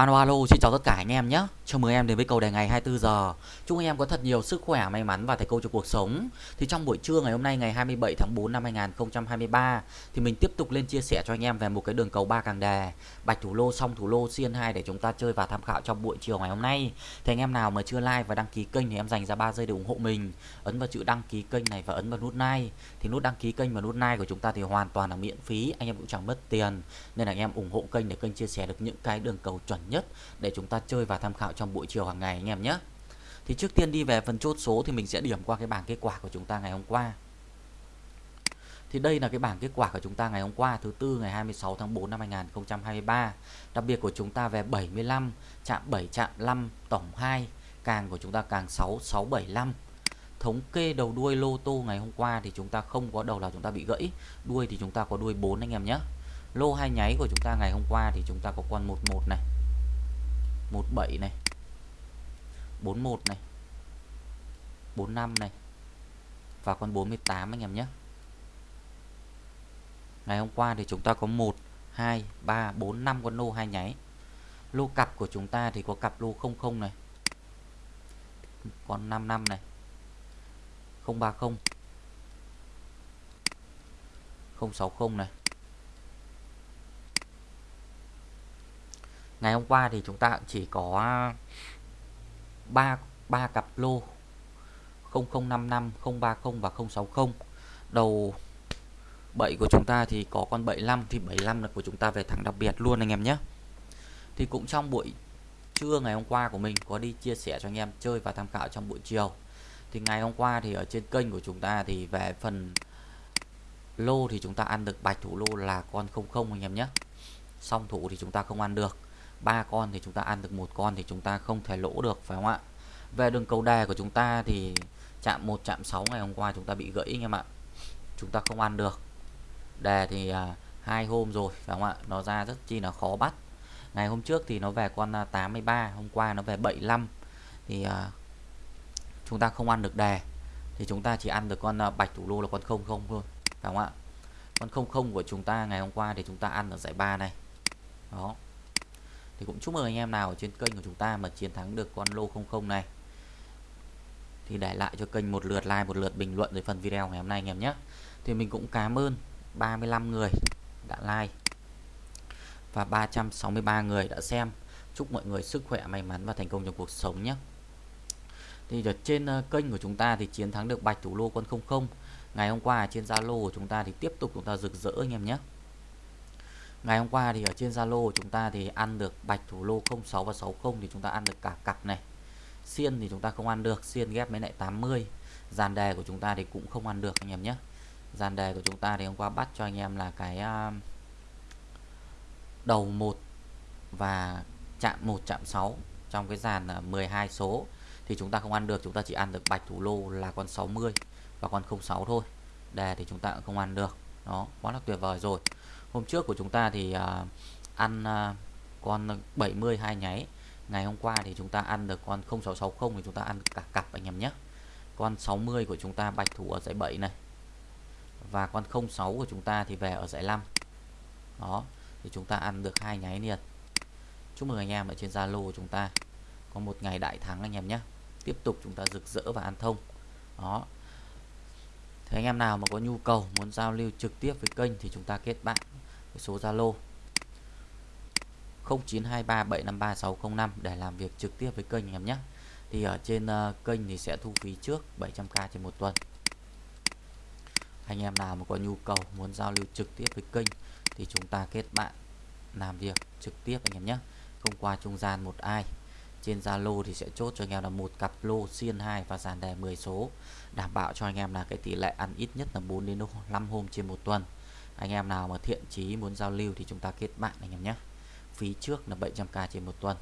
Alo alo, xin chào tất cả anh em nhé. Chào mừng em đến với cầu đề ngày 24 giờ. Chúc anh em có thật nhiều sức khỏe, may mắn và thành công trong cuộc sống. Thì trong buổi trưa ngày hôm nay ngày 27 tháng 4 năm 2023 thì mình tiếp tục lên chia sẻ cho anh em về một cái đường cầu ba càng đề, bạch thủ lô song thủ lô xiên 2 để chúng ta chơi và tham khảo trong buổi chiều ngày hôm nay. Thì anh em nào mà chưa like và đăng ký kênh thì em dành ra 3 giây để ủng hộ mình. Ấn vào chữ đăng ký kênh này và ấn vào nút like. Thì nút đăng ký kênh và nút like của chúng ta thì hoàn toàn là miễn phí, anh em cũng chẳng mất tiền. Nên là anh em ủng hộ kênh để kênh chia sẻ được những cái đường cầu chuẩn nhất để chúng ta chơi và tham khảo trong buổi chiều hàng ngày anh em nhé. Thì trước tiên đi về phần chốt số thì mình sẽ điểm qua cái bảng kết quả của chúng ta ngày hôm qua. Thì đây là cái bảng kết quả của chúng ta ngày hôm qua thứ tư ngày 26 tháng 4 năm 2023. Đặc biệt của chúng ta về 75, chạm 7, chạm 5, tổng 2, càng của chúng ta càng 6, 675. Thống kê đầu đuôi lô tô ngày hôm qua thì chúng ta không có đầu là chúng ta bị gãy, đuôi thì chúng ta có đuôi 4 anh em nhé. Lô hai nháy của chúng ta ngày hôm qua thì chúng ta có con 11 này. 17 này 41 này 45 này, và con 48 anh em nhé. Ngày hôm qua thì chúng ta có 1 2 3 4 5 con lô hai nháy. Lô cặp của chúng ta thì có cặp lô 00 này, con 55 này 030 060 này ngày hôm qua thì chúng ta chỉ có ba ba cặp lô 0055 030 và 060 đầu bảy của chúng ta thì có con 75 thì 75 là của chúng ta về thẳng đặc biệt luôn anh em nhé. Thì cũng trong buổi trưa ngày hôm qua của mình có đi chia sẻ cho anh em chơi và tham khảo trong buổi chiều. Thì ngày hôm qua thì ở trên kênh của chúng ta thì về phần lô thì chúng ta ăn được bạch thủ lô là con 00 anh em nhé. Song thủ thì chúng ta không ăn được ba con thì chúng ta ăn được một con thì chúng ta không thể lỗ được phải không ạ? Về đường cầu đề của chúng ta thì chạm 1 chạm 6 ngày hôm qua chúng ta bị gãy anh em ạ. Chúng ta không ăn được. Đề thì à, hai hôm rồi phải không ạ? Nó ra rất chi là khó bắt. Ngày hôm trước thì nó về con à, 83 hôm qua nó về 75 thì à, chúng ta không ăn được đề thì chúng ta chỉ ăn được con à, bạch thủ lô là con không không thôi phải không ạ? Con không không của chúng ta ngày hôm qua thì chúng ta ăn ở giải ba này. Đó thì cũng chúc mừng anh em nào ở trên kênh của chúng ta mà chiến thắng được con lô 00 này. Thì để lại cho kênh một lượt like, một lượt bình luận dưới phần video ngày hôm nay anh em nhé. Thì mình cũng cảm ơn 35 người đã like và 363 người đã xem. Chúc mọi người sức khỏe, may mắn và thành công trong cuộc sống nhé. Thì ở trên ờ, kênh của chúng ta thì chiến thắng được bạch thủ lô con 00 ngày hôm qua trên Zalo của chúng ta thì tiếp tục chúng ta rực rỡ anh em nhé. Ngày hôm qua thì ở trên Zalo chúng ta thì ăn được bạch thủ lô 06 và 60 thì chúng ta ăn được cả cặp này. Xiên thì chúng ta không ăn được, xiên ghép với lại 80. Dàn đề của chúng ta thì cũng không ăn được anh em nhé. Dàn đề của chúng ta thì hôm qua bắt cho anh em là cái à, đầu 1 và chạm 1 chạm 6 trong cái dàn à, 12 số thì chúng ta không ăn được, chúng ta chỉ ăn được bạch thủ lô là con 60 và con 06 thôi. Đề thì chúng ta cũng không ăn được. Đó, quá là tuyệt vời rồi hôm trước của chúng ta thì uh, ăn uh, con 70 hai nháy. Ngày hôm qua thì chúng ta ăn được con 0660 thì chúng ta ăn cả cặp anh em nhé. Con 60 của chúng ta bạch thủ ở giải 7 này. Và con 06 của chúng ta thì về ở giải 5 đó thì chúng ta ăn được hai nháy liền. Chúc mừng anh em ở trên Zalo của chúng ta. Có một ngày đại thắng anh em nhé. Tiếp tục chúng ta rực rỡ và ăn thông. Đó thì anh em nào mà có nhu cầu muốn giao lưu trực tiếp với kênh thì chúng ta kết bạn với số Zalo 0923753605 để làm việc trực tiếp với kênh anh em nhé. Thì ở trên uh, kênh thì sẽ thu phí trước 700k trên một tuần. Anh em nào mà có nhu cầu muốn giao lưu trực tiếp với kênh thì chúng ta kết bạn làm việc trực tiếp anh em nhé. Không qua trung gian một ai trên Zalo thì sẽ chốt cho anh em là một cặp lô xiên 2 và dàn đề 10 số. Đảm bảo cho anh em là cái tỷ lệ ăn ít nhất là 4 đến 5 hôm trên một tuần. Anh em nào mà thiện chí muốn giao lưu thì chúng ta kết bạn anh em nhé. Phí trước là 700k trên một tuần.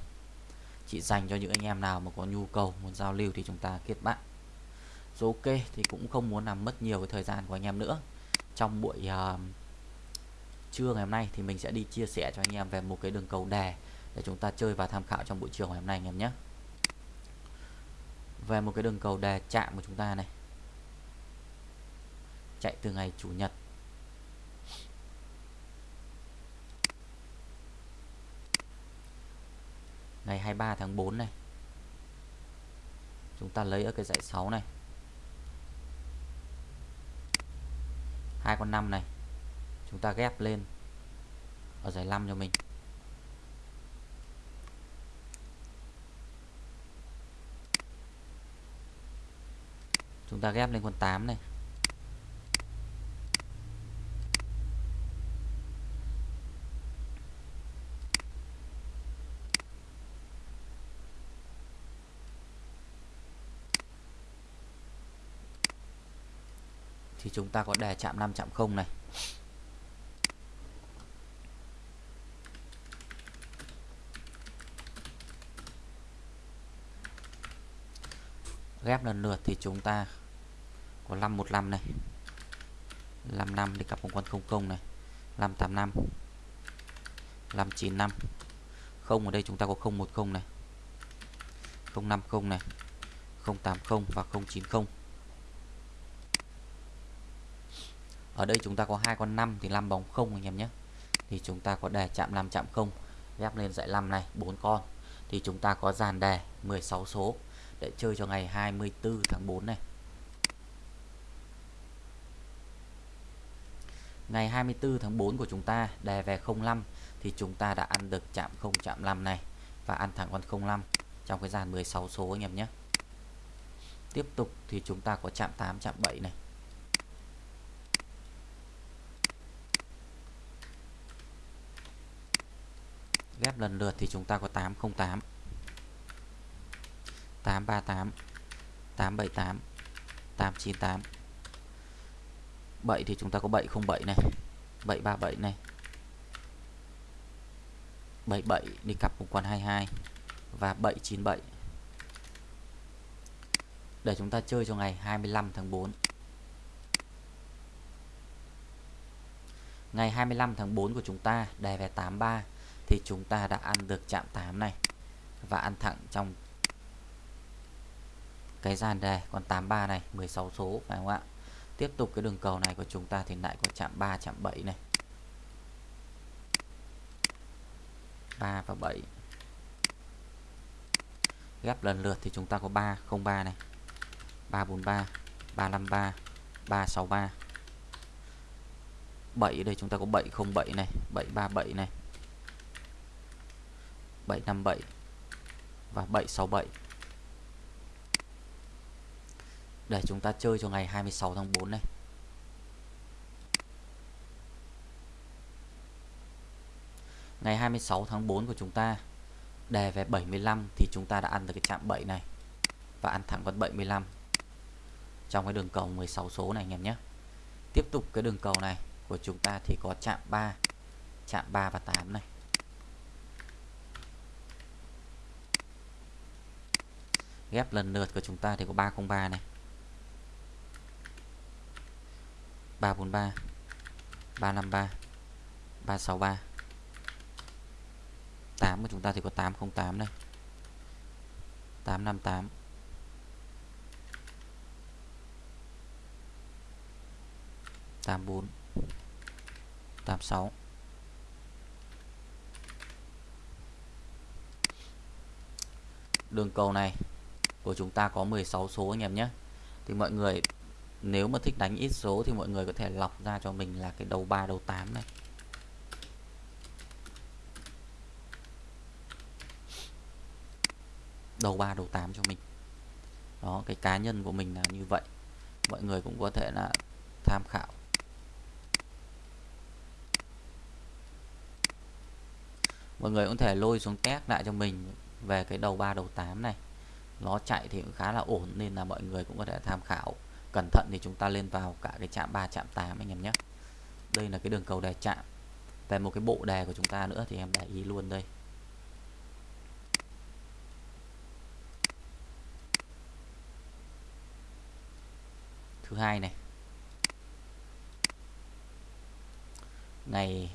Chỉ dành cho những anh em nào mà có nhu cầu muốn giao lưu thì chúng ta kết bạn. Rồi ok thì cũng không muốn làm mất nhiều cái thời gian của anh em nữa. Trong buổi uh, trưa ngày hôm nay thì mình sẽ đi chia sẻ cho anh em về một cái đường cầu đề để chúng ta chơi và tham khảo trong buổi chiều ngày hôm nay anh em nhé. Về một cái đường cầu đề chạm của chúng ta này. Chạy từ ngày chủ nhật. Ngày 23 tháng 4 này. Chúng ta lấy ở cái dãy 6 này. Hai con 5 này. Chúng ta ghép lên. Ở dãy 5 cho mình. Chúng ta ghép lên con 8 này. Thì chúng ta có đề chạm 5 chạm 0 này. Ghép lần lượt thì chúng ta có 515 này. 55 đi cặp một con 00 này. 585 595 không, ở đây chúng ta có 010 này. 050 này. 080 và 090 ở đây chúng ta có hai con 5 thì 5 bóng không anh em nhé. Thì chúng ta có đề chạm 5 chạm không. Ghép lên dãy 5 này, bốn con. Thì chúng ta có dàn đề 16 số để chơi cho ngày 24 tháng 4 này. Ngày 24 tháng 4 của chúng ta đề về 05 thì chúng ta đã ăn được chạm 0 chạm 5 này và ăn thẳng con 05 trong cái dàn 16 số anh em nhé. Tiếp tục thì chúng ta có chạm 8 chạm 7 này. Ghép lần lượt thì chúng ta có 808 838 878 898 7 thì chúng ta có 707 này 737 này. 77 đi cặp một con 22 và 797 để chúng ta chơi cho ngày 25 tháng 4 ngày 25 tháng 4 của chúng ta đề về 83 thì chúng ta đã ăn được chạm 8 này và ăn thẳng trong cái dàn đề con 83 này 16 số, phải không ạ? Tiếp tục cái đường cầu này của chúng ta thì lại có chạm 3 chạm 7 này. 3 và 7 ghép lần lượt thì chúng ta có 303 này. 343 353 363 7 ở đây chúng ta có 707 này 737 này. 757 và 767 để chúng ta chơi cho ngày 26 tháng 4 này. Ngày 26 tháng 4 của chúng ta, đề về 75 thì chúng ta đã ăn được cái chạm 7 này và ăn thẳng con 75 trong cái đường cầu 16 số này anh em nhé. Tiếp tục cái đường cầu này của chúng ta thì có chạm 3 chạm 3 và 8 này. Ghép lần lượt của chúng ta thì có 303 này. 343 353 363 8 của chúng ta thì có 808 này 858 84 86 đường cầu này của chúng ta có 16 số anh em nhé. Thì mọi người nếu mà thích đánh ít số thì mọi người có thể lọc ra cho mình là cái đầu 3 đầu 8 này. Đầu 3 đầu 8 cho mình. Đó, cái cá nhân của mình là như vậy. Mọi người cũng có thể là tham khảo. Mọi người cũng thể lôi xuống test lại cho mình về cái đầu 3 đầu 8 này. Nó chạy thì cũng khá là ổn nên là mọi người cũng có thể tham khảo cẩn thận thì chúng ta lên vào cả cái chạm 3 chạm 8 anh em nhé. Đây là cái đường cầu đề chạm. Về một cái bộ đề của chúng ta nữa thì em để ý luôn đây. Thứ hai này. Ngày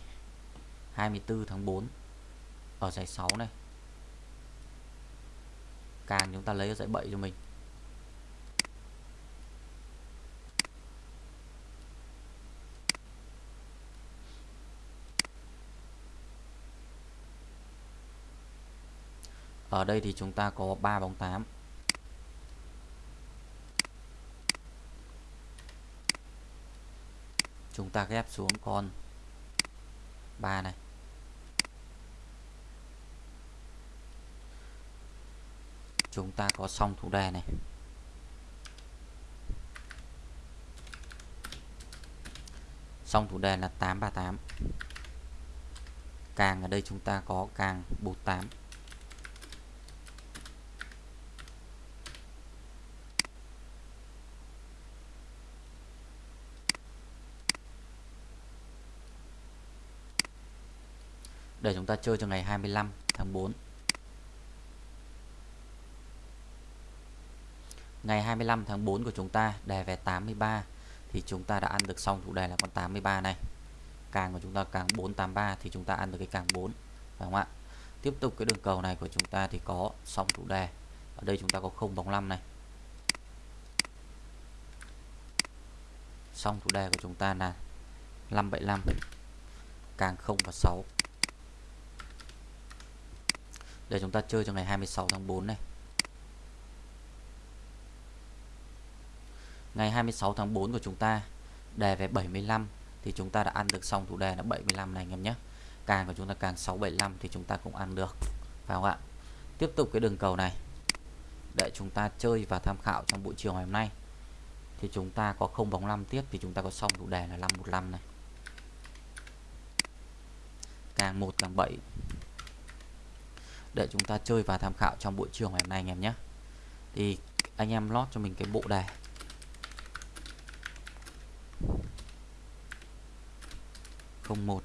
24 tháng 4 ở giải 6 này. Càng chúng ta lấy ở giải 7 cho mình. Ở đây thì chúng ta có 3 bóng 8 chúng ta ghép xuống con 3 này. Chúng ta có xong thủ đề này. Xong thủ đề là 838 càng ở đây chúng ta có càng 48 để chúng ta chơi cho ngày 25 tháng 4 ngày 25 tháng 4 của chúng ta đề về 83 thì chúng ta đã ăn được xong chủ đề là con 83 này. Càng của chúng ta càng 483 thì chúng ta ăn được cái càng 4 phải không ạ? Tiếp tục cái đường cầu này của chúng ta thì có xong chủ đề. Ở đây chúng ta có không bóng 5 này. Xong chủ đề của chúng ta là 575 càng 0 và 6 Giờ chúng ta chơi cho ngày 26 tháng 4 này. Ngày 26 tháng 4 của chúng ta, đề về 75 thì chúng ta đã ăn được xong thủ đề là 75 này anh em nhé. Càng của chúng ta càng 675 thì chúng ta cũng ăn được, phải không ạ? Tiếp tục cái đường cầu này. Để chúng ta chơi và tham khảo trong buổi chiều ngày hôm nay. Thì chúng ta có 0 bóng 5 tiếp thì chúng ta có xong thủ đề là 515 này. Càng 1 càng 7 để chúng ta chơi và tham khảo trong buổi chiều ngày hôm nay anh em nhé. Thì anh em lót cho mình cái bộ đề. không một.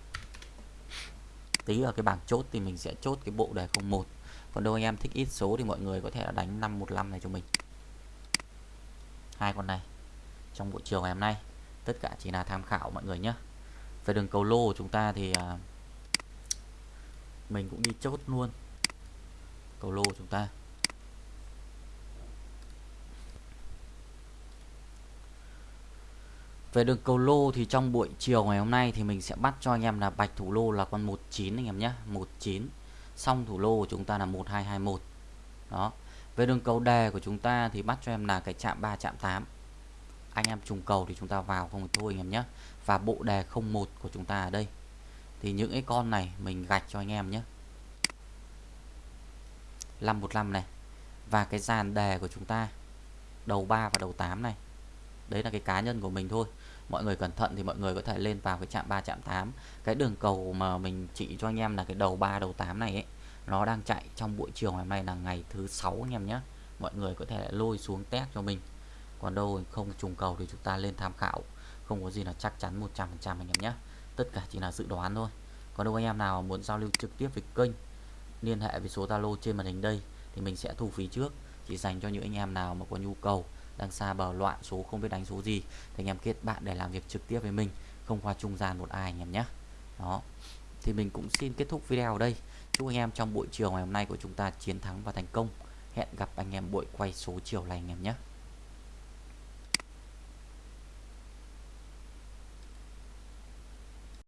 Tí ở cái bảng chốt thì mình sẽ chốt cái bộ đề 01 còn đâu anh em thích ít số thì mọi người có thể là đánh 515 này cho mình. Hai con này trong buổi chiều ngày hôm nay. Tất cả chỉ là tham khảo mọi người nhé. Về đường cầu lô của chúng ta thì à, mình cũng đi chốt luôn cầu lô chúng ta. Về đường cầu lô thì trong buổi chiều ngày hôm nay thì mình sẽ bắt cho anh em là bạch thủ lô là con 19 anh em nhé. 19 xong thủ lô của chúng ta là 1221 đó. Về đường cầu đề của chúng ta thì bắt cho em là cái chạm 3 chạm 8 anh em trùng cầu thì chúng ta vào không thôi anh em nhé. Và bộ đề 01 của chúng ta ở đây. Thì những cái con này mình gạch cho anh em nhé. 515 này. Và cái dàn đề của chúng ta, đầu 3 và đầu 8 này, đấy là cái cá nhân của mình thôi. Mọi người cẩn thận thì mọi người có thể lên vào cái chạm 3 chạm 8 cái đường cầu mà mình chỉ cho anh em là cái đầu 3 đầu 8 này ấy, nó đang chạy trong buổi chiều ngày hôm nay là ngày thứ sáu anh em nhé. Mọi người có thể lôi xuống test cho mình. Còn đâu không trùng cầu thì chúng ta lên tham khảo. Không có gì là chắc chắn 100% anh em nhé. Tất cả chỉ là dự đoán thôi. Còn đâu anh em nào muốn giao lưu trực tiếp với kênh liên hệ với số Zalo trên màn hình đây thì mình sẽ thu phí trước. Chỉ dành cho những anh em nào mà có nhu cầu, đang xa bờ loạn số không biết đánh số gì thì anh em kết bạn để làm việc trực tiếp với mình, không qua trung gian một ai anh em nhé. Đó. Thì mình cũng xin kết thúc video ở đây. Chúc anh em trong buổi chiều ngày hôm nay của chúng ta chiến thắng và thành công. Hẹn gặp anh em buổi quay số chiều này anh em nhé.